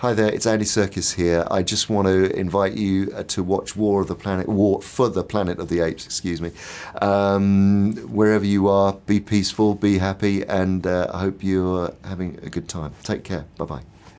Hi there, it's Andy Serkis here. I just want to invite you uh, to watch War of the Planet, War for the Planet of the Apes, excuse me. Um, wherever you are, be peaceful, be happy, and uh, I hope you're having a good time. Take care. Bye bye.